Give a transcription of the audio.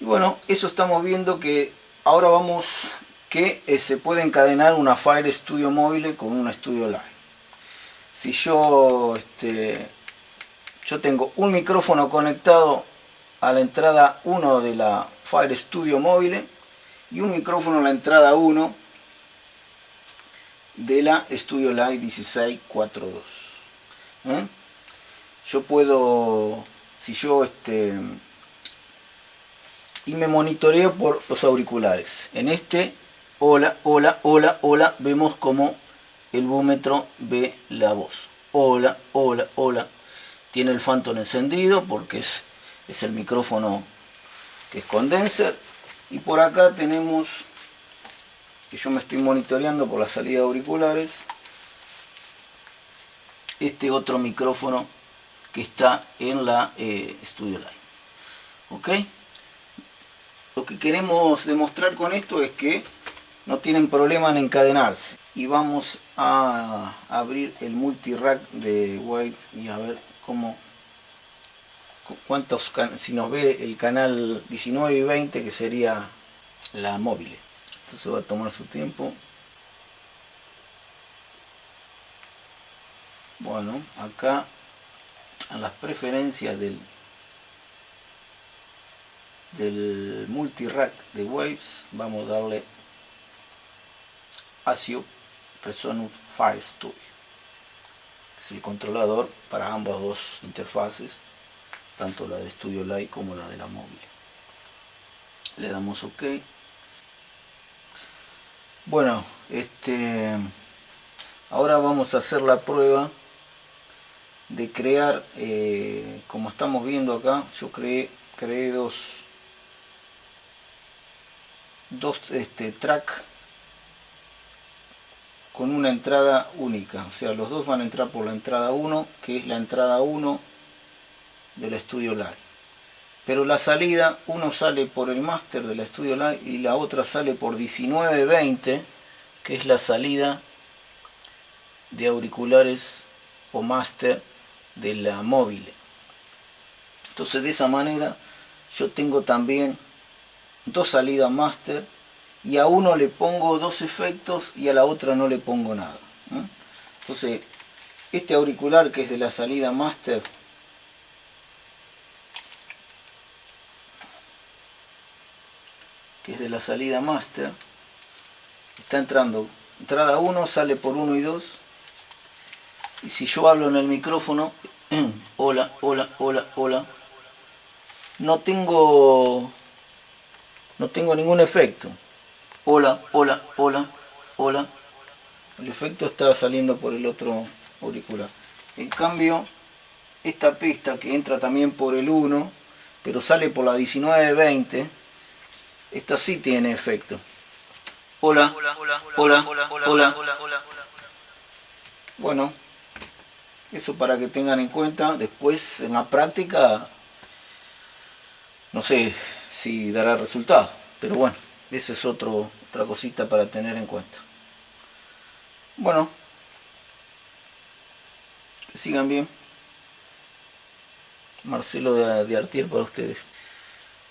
Y bueno, eso estamos viendo que ahora vamos que eh, se puede encadenar una Fire Studio móvil con una Studio Live. Si yo, este, yo tengo un micrófono conectado a la entrada 1 de la Fire Studio móvil y un micrófono a la entrada 1 de la Studio Live 1642. ¿eh? Yo puedo, si yo este, y me monitoreo por los auriculares. En este, hola, hola, hola, hola, vemos como el búmetro ve la voz. Hola, hola, hola. Tiene el Phantom encendido porque es, es el micrófono que es condenser. Y por acá tenemos, que yo me estoy monitoreando por la salida de auriculares, este otro micrófono que está en la eh, Studio Line. ¿Ok? Lo que queremos demostrar con esto es que no tienen problema en encadenarse. Y vamos a abrir el multirack de Wave y a ver cómo cuántos si nos ve el canal 19 y 20 que sería la móvil entonces va a tomar su tiempo bueno acá en las preferencias del del multirack de Waves vamos a darle ASIO Presonus Fire Studio es el controlador para ambas dos interfaces tanto la de Studio Light como la de la móvil. Le damos ok. Bueno este ahora vamos a hacer la prueba de crear eh, como estamos viendo acá yo creé creé dos dos este, track con una entrada única. O sea los dos van a entrar por la entrada 1 que es la entrada 1 del estudio live. Pero la salida uno sale por el máster del estudio live y la otra sale por 1920 que es la salida de auriculares o máster de la móvil. Entonces de esa manera yo tengo también dos salidas master y a uno le pongo dos efectos y a la otra no le pongo nada entonces este auricular que es de la salida master que es de la salida master está entrando. Entrada 1 sale por 1 y 2 y si yo hablo en el micrófono hola hola hola hola. No tengo no tengo ningún efecto. Hola, hola, hola, hola. El efecto está saliendo por el otro auricular. En cambio, esta pista que entra también por el 1, pero sale por la 1920, esta sí tiene efecto. Hola, hola, hola, hola, hola, hola, hola, hola. Bueno, eso para que tengan en cuenta. Después, en la práctica, no sé, si dará resultado. Pero bueno, eso es otro, otra cosita para tener en cuenta. Bueno, sigan bien. Marcelo de, de Artier para ustedes.